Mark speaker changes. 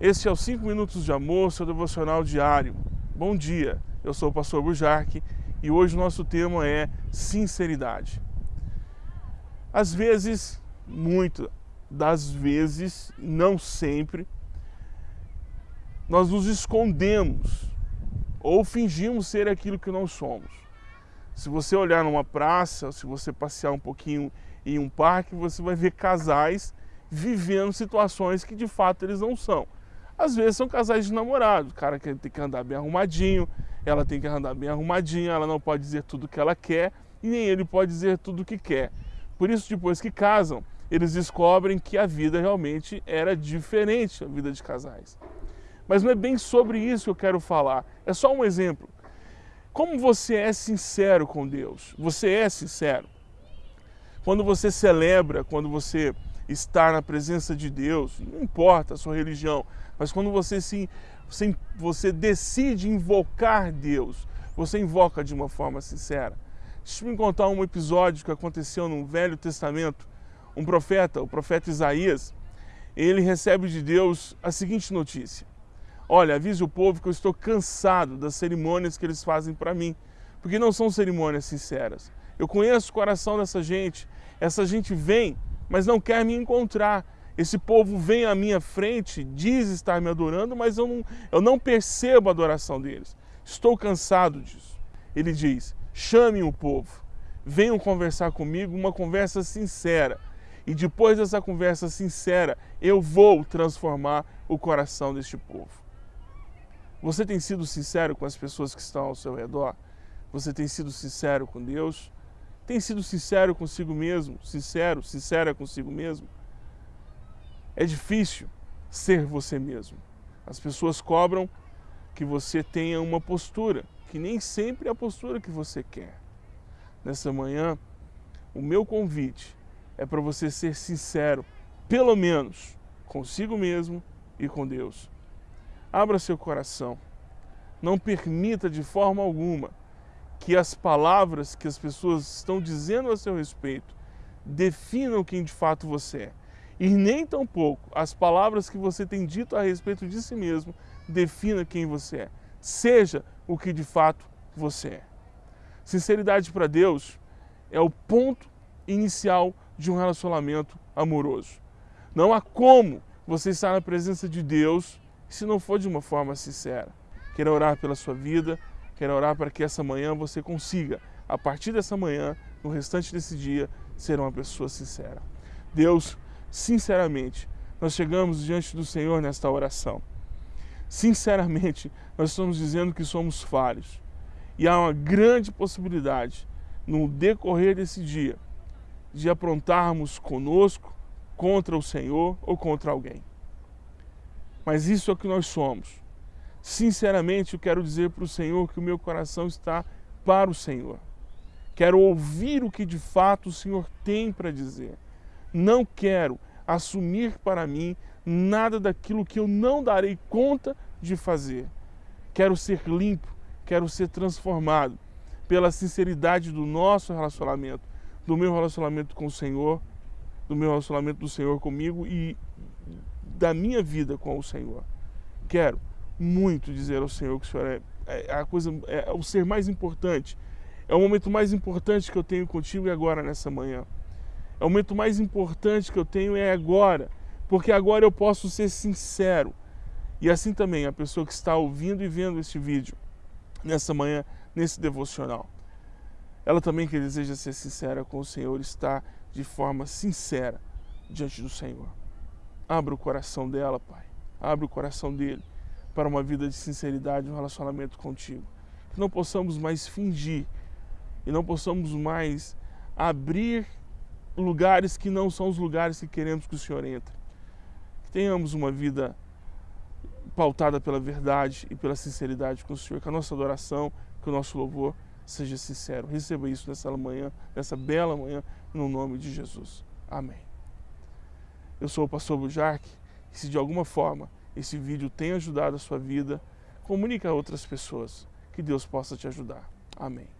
Speaker 1: Este é o 5 Minutos de Amor, seu devocional diário. Bom dia, eu sou o pastor Bujarque e hoje o nosso tema é sinceridade. Às vezes, muito das vezes, não sempre, nós nos escondemos ou fingimos ser aquilo que não somos. Se você olhar numa praça, se você passear um pouquinho em um parque, você vai ver casais vivendo situações que de fato eles não são. Às vezes são casais de namorados, o cara tem que andar bem arrumadinho, ela tem que andar bem arrumadinha, ela não pode dizer tudo o que ela quer e nem ele pode dizer tudo o que quer. Por isso, depois que casam, eles descobrem que a vida realmente era diferente, a vida de casais. Mas não é bem sobre isso que eu quero falar, é só um exemplo. Como você é sincero com Deus? Você é sincero? Quando você celebra, quando você está na presença de Deus, não importa a sua religião, mas quando você se você, você decide invocar Deus, você invoca de uma forma sincera. Deixa eu me contar um episódio que aconteceu no Velho Testamento. Um profeta, o profeta Isaías, ele recebe de Deus a seguinte notícia: Olha, avise o povo que eu estou cansado das cerimônias que eles fazem para mim, porque não são cerimônias sinceras. Eu conheço o coração dessa gente, essa gente vem, mas não quer me encontrar. Esse povo vem à minha frente, diz estar me adorando, mas eu não, eu não percebo a adoração deles. Estou cansado disso. Ele diz: chamem o povo, venham conversar comigo, uma conversa sincera. E depois dessa conversa sincera, eu vou transformar o coração deste povo. Você tem sido sincero com as pessoas que estão ao seu redor? Você tem sido sincero com Deus? Tem sido sincero consigo mesmo? Sincero, sincera consigo mesmo? É difícil ser você mesmo. As pessoas cobram que você tenha uma postura, que nem sempre é a postura que você quer. Nessa manhã, o meu convite é para você ser sincero, pelo menos consigo mesmo e com Deus. Abra seu coração. Não permita de forma alguma que as palavras que as pessoas estão dizendo a seu respeito definam quem de fato você é. E nem tampouco as palavras que você tem dito a respeito de si mesmo defina quem você é. Seja o que de fato você é. Sinceridade para Deus é o ponto inicial de um relacionamento amoroso. Não há como você estar na presença de Deus se não for de uma forma sincera. Quero orar pela sua vida, quero orar para que essa manhã você consiga, a partir dessa manhã, no restante desse dia, ser uma pessoa sincera. Deus, sinceramente, nós chegamos diante do Senhor nesta oração. Sinceramente, nós estamos dizendo que somos falhos. E há uma grande possibilidade, no decorrer desse dia, de aprontarmos conosco contra o Senhor ou contra alguém. Mas isso é o que nós somos. Sinceramente, eu quero dizer para o Senhor que o meu coração está para o Senhor. Quero ouvir o que de fato o Senhor tem para dizer. Não quero assumir para mim nada daquilo que eu não darei conta de fazer. Quero ser limpo, quero ser transformado pela sinceridade do nosso relacionamento, do meu relacionamento com o Senhor, do meu relacionamento do Senhor comigo e da minha vida com o Senhor. Quero muito dizer ao Senhor que o Senhor é, é a coisa, é o ser mais importante. É o momento mais importante que eu tenho contigo e agora nessa manhã. O momento mais importante que eu tenho é agora, porque agora eu posso ser sincero. E assim também a pessoa que está ouvindo e vendo este vídeo nessa manhã, nesse devocional. Ela também que deseja ser sincera com o Senhor está de forma sincera diante do Senhor. Abra o coração dela, Pai. Abra o coração dele para uma vida de sinceridade, um relacionamento contigo. Que não possamos mais fingir e não possamos mais abrir lugares que não são os lugares que queremos que o Senhor entre. Que tenhamos uma vida pautada pela verdade e pela sinceridade com o Senhor, que a nossa adoração, que o nosso louvor seja sincero. Receba isso nessa manhã, nessa bela manhã, no nome de Jesus. Amém. Eu sou o pastor Bujarque e se de alguma forma esse vídeo tem ajudado a sua vida, comunique a outras pessoas. Que Deus possa te ajudar. Amém.